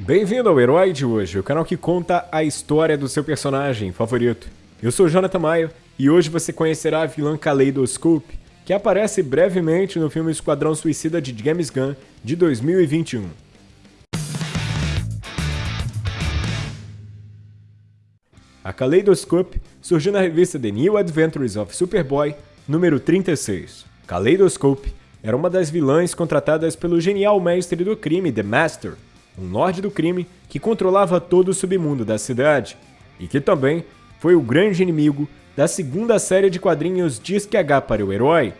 Bem-vindo ao Herói de hoje, o canal que conta a história do seu personagem favorito. Eu sou Jonathan Maio e hoje você conhecerá a vilã Kaleidoscope, que aparece brevemente no filme Esquadrão Suicida de James Gunn de 2021. A Kaleidoscope surgiu na revista The New Adventures of Superboy, número 36. Kaleidoscope era uma das vilãs contratadas pelo genial mestre do crime The Master, um lorde do crime que controlava todo o submundo da cidade, e que também foi o grande inimigo da segunda série de quadrinhos Disque H para o Herói,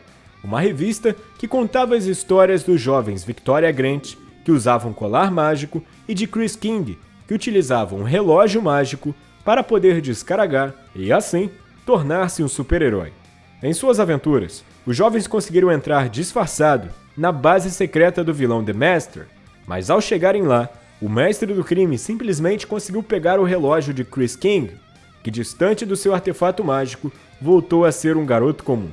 uma revista que contava as histórias dos jovens Victoria Grant, que usavam colar mágico, e de Chris King, que utilizava um relógio mágico para poder descaragar e, assim, tornar-se um super-herói. Em suas aventuras, os jovens conseguiram entrar disfarçado na base secreta do vilão The Master, mas ao chegarem lá, o mestre do crime simplesmente conseguiu pegar o relógio de Chris King, que distante do seu artefato mágico, voltou a ser um garoto comum.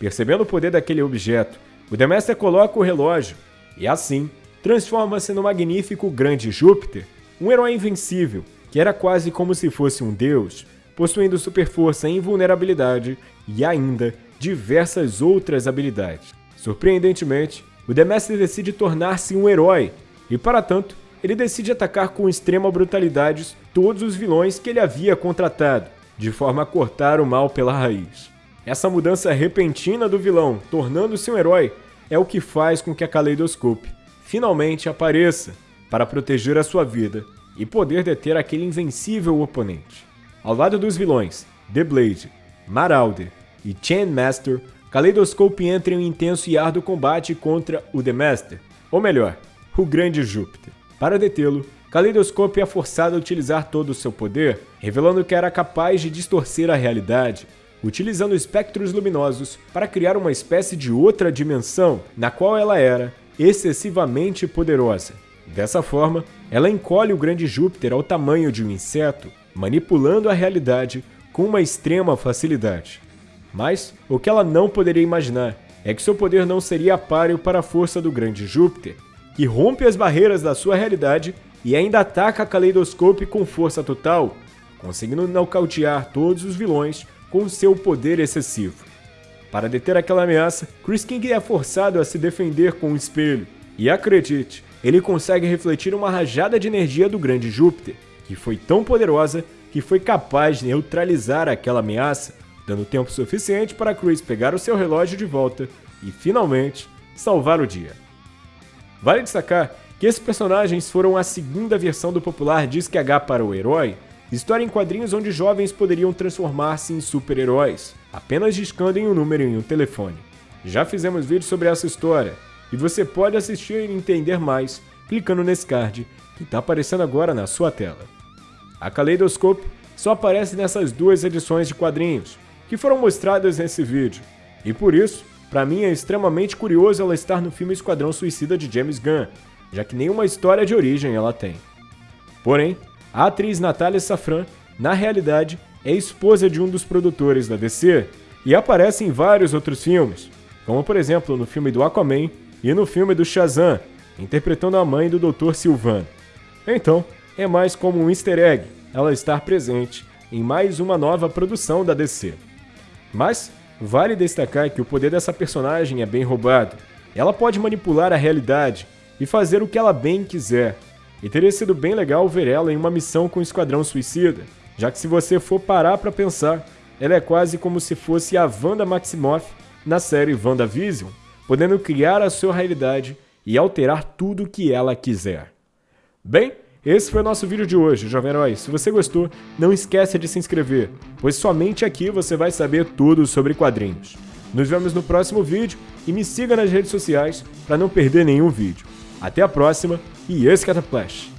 Percebendo o poder daquele objeto, o Master coloca o relógio e assim transforma-se no magnífico grande Júpiter, um herói invencível que era quase como se fosse um deus, possuindo super força e invulnerabilidade e ainda diversas outras habilidades. Surpreendentemente, o Master decide tornar-se um herói, e para tanto, ele decide atacar com extrema brutalidade todos os vilões que ele havia contratado, de forma a cortar o mal pela raiz. Essa mudança repentina do vilão, tornando-se um herói, é o que faz com que a Kaleidoscope finalmente apareça para proteger a sua vida e poder deter aquele invencível oponente. Ao lado dos vilões, The Blade, Marauder e Chain Master, Kaleidoscope entra em um intenso e árduo combate contra o The Master, ou melhor, o Grande Júpiter. Para detê-lo, Kaleidoscope é forçado a utilizar todo o seu poder, revelando que era capaz de distorcer a realidade, utilizando espectros luminosos para criar uma espécie de outra dimensão na qual ela era excessivamente poderosa. Dessa forma, ela encolhe o grande Júpiter ao tamanho de um inseto, manipulando a realidade com uma extrema facilidade. Mas o que ela não poderia imaginar é que seu poder não seria páreo para a força do grande Júpiter, que rompe as barreiras da sua realidade e ainda ataca a Kaleidoscope com força total, conseguindo nocautear todos os vilões com seu poder excessivo. Para deter aquela ameaça, Chris King é forçado a se defender com um espelho, e acredite, ele consegue refletir uma rajada de energia do grande Júpiter, que foi tão poderosa que foi capaz de neutralizar aquela ameaça, dando tempo suficiente para Chris pegar o seu relógio de volta e, finalmente, salvar o dia. Vale destacar que esses personagens foram a segunda versão do popular Disque H para o Herói, história em quadrinhos onde jovens poderiam transformar-se em super-heróis, apenas discando em um número em um telefone. Já fizemos vídeos sobre essa história, e você pode assistir e entender mais clicando nesse card que está aparecendo agora na sua tela. A Kaleidoscope só aparece nessas duas edições de quadrinhos, que foram mostradas nesse vídeo, e por isso, para mim é extremamente curioso ela estar no filme Esquadrão Suicida de James Gunn, já que nenhuma história de origem ela tem. Porém, a atriz Natália Safran, na realidade, é esposa de um dos produtores da DC e aparece em vários outros filmes, como por exemplo no filme do Aquaman e no filme do Shazam, interpretando a mãe do Dr. Sylvan. Então, é mais como um easter egg ela estar presente em mais uma nova produção da DC. Mas, vale destacar que o poder dessa personagem é bem roubado. Ela pode manipular a realidade e fazer o que ela bem quiser. E teria sido bem legal ver ela em uma missão com o Esquadrão Suicida, já que se você for parar para pensar, ela é quase como se fosse a Wanda Maximoff na série WandaVision, podendo criar a sua realidade e alterar tudo o que ela quiser. Bem, esse foi o nosso vídeo de hoje, Jovem Herói. Se você gostou, não esqueça de se inscrever, pois somente aqui você vai saber tudo sobre quadrinhos. Nos vemos no próximo vídeo e me siga nas redes sociais para não perder nenhum vídeo. Até a próxima e esse Flash!